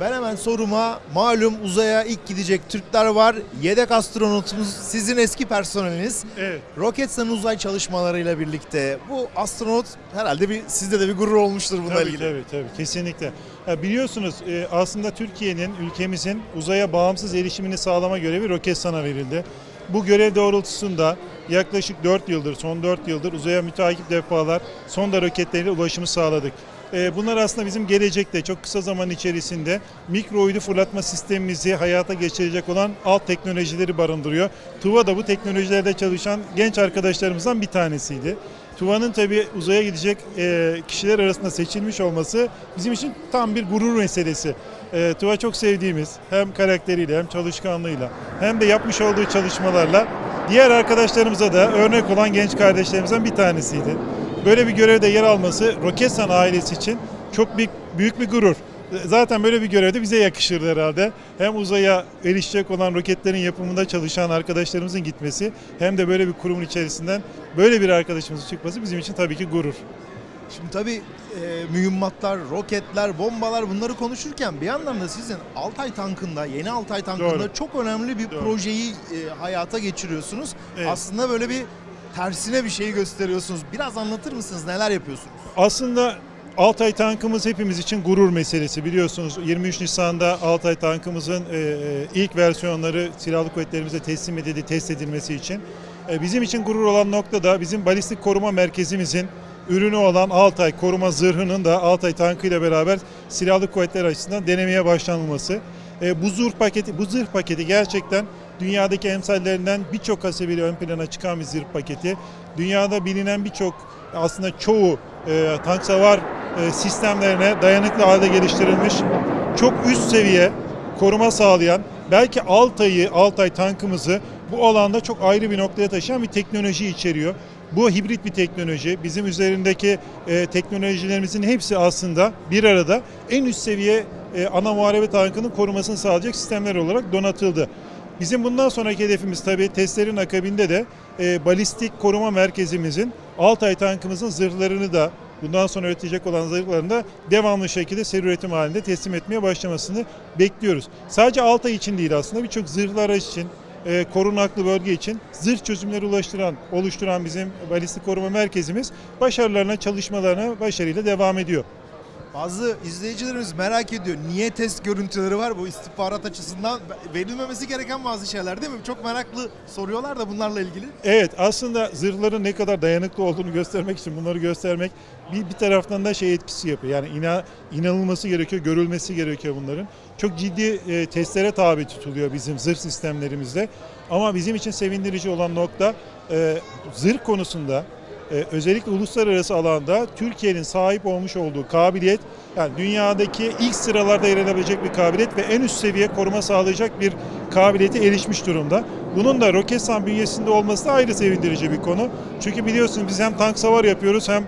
Ben hemen soruma malum uzaya ilk gidecek Türkler var. Yedek astronotumuz sizin eski personeliniz. Evet. Roketsan'ın uzay çalışmalarıyla birlikte bu astronot herhalde bir sizde de bir gurur olmuştur bununla Tabii, ilgili. tabii tabii kesinlikle. Ya biliyorsunuz e, aslında Türkiye'nin, ülkemizin uzaya bağımsız erişimini sağlama görevi Roketsan'a verildi. Bu görev doğrultusunda yaklaşık 4 yıldır, son 4 yıldır uzaya müteakip defalar sonda roketleriyle ulaşımı sağladık. E, Bunlar aslında bizim gelecekte çok kısa zaman içerisinde mikro uydu fırlatma sistemimizi hayata geçirecek olan alt teknolojileri barındırıyor. TUVA da bu teknolojilerde çalışan genç arkadaşlarımızdan bir tanesiydi. Tuva'nın tabii uzaya gidecek e, kişiler arasında seçilmiş olması bizim için tam bir gurur meselesi. E, Tuva çok sevdiğimiz hem karakteriyle hem çalışkanlığıyla hem de yapmış olduğu çalışmalarla diğer arkadaşlarımıza da örnek olan genç kardeşlerimizden bir tanesiydi. Böyle bir görevde yer alması Roketsan ailesi için çok büyük, büyük bir gurur. Zaten böyle bir görevde bize yakışır herhalde. Hem uzaya erişecek olan roketlerin yapımında çalışan arkadaşlarımızın gitmesi hem de böyle bir kurumun içerisinden böyle bir arkadaşımızın çıkması bizim için tabii ki gurur. Şimdi tabii e, mühimmatlar, roketler, bombalar bunları konuşurken bir yandan da sizin Altay tankında, yeni Altay tankında Doğru. çok önemli bir Doğru. projeyi e, hayata geçiriyorsunuz. Evet. Aslında böyle bir tersine bir şey gösteriyorsunuz. Biraz anlatır mısınız? Neler yapıyorsunuz? Aslında Altay tankımız hepimiz için gurur meselesi biliyorsunuz. 23 Nisan'da Altay tankımızın e, e, ilk versiyonları silahlı kuvvetlerimize teslim edildi, test edilmesi için. E, bizim için gurur olan nokta da bizim balistik koruma merkezimizin ürünü olan Altay koruma zırhının da Altay tankıyla beraber silahlı kuvvetler açısından denemeye başlanılması. Bu zırh paketi, bu zırh paketi gerçekten dünyadaki emsallerinden birçok hasebiyle ön plana çıkan bir zırh paketi. Dünyada bilinen birçok aslında çoğu e, tank savar e, sistemlerine dayanıklı halde geliştirilmiş çok üst seviye koruma sağlayan belki Altay'ı, Altay tankımızı bu alanda çok ayrı bir noktaya taşıyan bir teknoloji içeriyor. Bu hibrit bir teknoloji. Bizim üzerindeki e, teknolojilerimizin hepsi aslında bir arada en üst seviye e, ana muharebe tankının korumasını sağlayacak sistemler olarak donatıldı. Bizim bundan sonraki hedefimiz tabii testlerin akabinde de e, balistik koruma merkezimizin Altay tankımızın zırhlarını da bundan sonra üretecek olan zırhlarını da devamlı şekilde seri üretim halinde teslim etmeye başlamasını bekliyoruz. Sadece Altay için değil aslında birçok zırhlı araç için, e, korunaklı bölge için zırh çözümleri ulaştıran, oluşturan bizim balistik koruma merkezimiz başarılarına, çalışmalarına başarıyla devam ediyor. Bazı izleyicilerimiz merak ediyor. Niye test görüntüleri var bu istihbarat açısından? Verilmemesi gereken bazı şeyler değil mi? Çok meraklı soruyorlar da bunlarla ilgili. Evet aslında zırhların ne kadar dayanıklı olduğunu göstermek için bunları göstermek bir, bir taraftan da şey etkisi yapıyor. Yani ina, inanılması gerekiyor, görülmesi gerekiyor bunların. Çok ciddi e, testlere tabi tutuluyor bizim zırh sistemlerimizde. Ama bizim için sevindirici olan nokta e, zırh konusunda e, özellikle uluslararası alanda Türkiye'nin sahip olmuş olduğu kabiliyet yani dünyadaki ilk sıralarda yer alabilecek bir kabiliyet ve en üst seviye koruma sağlayacak bir kabiliyete erişmiş durumda. Bunun da Roketsan bünyesinde olması da ayrı sevindirici bir konu. Çünkü biliyorsunuz biz hem tank savar yapıyoruz hem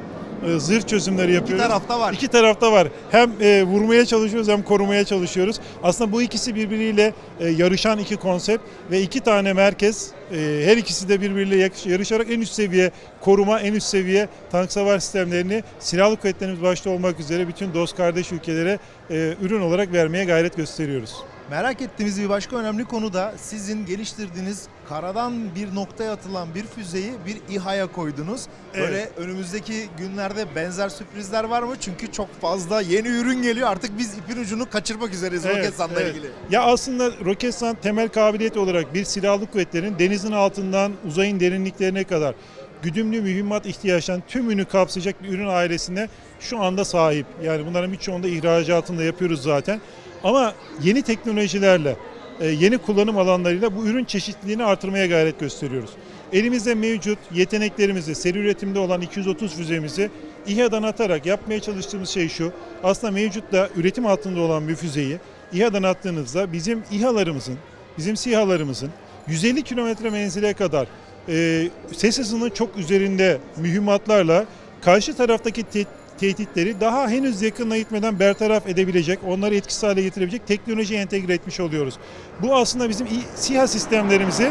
e, zırh çözümleri yapıyoruz. tarafta var. İki tarafta var. Hem e, vurmaya çalışıyoruz hem korumaya çalışıyoruz. Aslında bu ikisi birbiriyle e, yarışan iki konsept ve iki tane merkez e, her ikisi de birbiriyle yarışarak en üst seviye koruma, en üst seviye tank savar sistemlerini silahlı kuvvetlerimiz başta olmak üzere bütün dost kardeş ülkelere e, ürün olarak vermeye gayret gösteriyoruz. Merak ettiğimiz bir başka önemli konu da sizin geliştirdiğiniz karadan bir noktaya atılan bir füzeyi bir İHA'ya koydunuz. Böyle önümüzdeki günlerde benzer sürprizler var mı? Çünkü çok fazla yeni ürün geliyor. Artık biz ipin ucunu kaçırmak üzereyiz Evet, Roketsan'la evet. ilgili. Ya aslında Roketsan temel kabiliyet olarak bir silahlı kuvvetlerin denizin altından uzayın derinliklerine kadar güdümlü mühimmat ihtiyaçlarının tümünü kapsayacak bir ürün ailesine şu anda sahip. Yani bunların birçoğunda ihracatını da yapıyoruz zaten. Ama yeni teknolojilerle, e, yeni kullanım alanlarıyla bu ürün çeşitliliğini artırmaya gayret gösteriyoruz. Elimizde mevcut yeteneklerimizi, seri üretimde olan 230 füzemizi İHA'dan atarak yapmaya çalıştığımız şey şu. Aslında mevcutta üretim altında olan bir füzeyi İHA'dan attığınızda bizim İHA'larımızın, bizim SİHA'larımızın 150 kilometre menzile kadar e, ses hızının çok üzerinde mühimmatlarla karşı taraftaki te- tehditleri daha henüz yakınına gitmeden bertaraf edebilecek, onları etkisiz hale getirebilecek teknolojiye entegre etmiş oluyoruz. Bu aslında bizim SİHA sistemlerimizi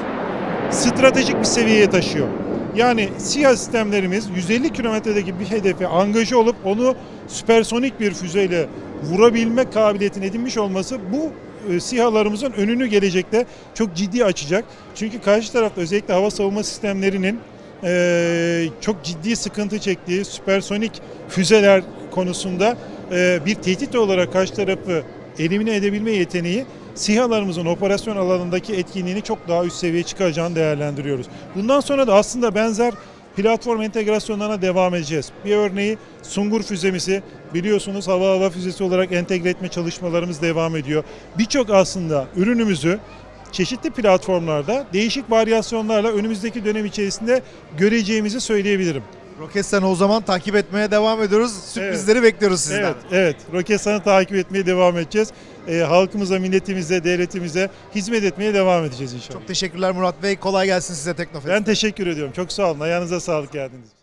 stratejik bir seviyeye taşıyor. Yani SİHA sistemlerimiz 150 kilometredeki bir hedefe angaje olup onu süpersonik bir füzeyle vurabilme kabiliyetini edinmiş olması bu e, SİHA'larımızın önünü gelecekte çok ciddi açacak. Çünkü karşı tarafta özellikle hava savunma sistemlerinin e, çok ciddi sıkıntı çektiği süpersonik füzeler konusunda e, bir tehdit olarak karşı tarafı elimine edebilme yeteneği SİHA'larımızın operasyon alanındaki etkinliğini çok daha üst seviyeye çıkaracağını değerlendiriyoruz. Bundan sonra da aslında benzer platform entegrasyonlarına devam edeceğiz. Bir örneği Sungur füzemizi biliyorsunuz hava hava füzesi olarak entegre etme çalışmalarımız devam ediyor. Birçok aslında ürünümüzü çeşitli platformlarda değişik varyasyonlarla önümüzdeki dönem içerisinde göreceğimizi söyleyebilirim. Roketsan'ı o zaman takip etmeye devam ediyoruz. Sürprizleri bekliyoruz sizden. Evet, evet. Roketsan'ı takip etmeye devam edeceğiz. Ee, halkımıza, milletimize, devletimize hizmet etmeye devam edeceğiz inşallah. Çok teşekkürler Murat Bey. Kolay gelsin size Teknofest. ben teşekkür ediyorum. Çok sağ olun. Ayağınıza sağlık geldiniz.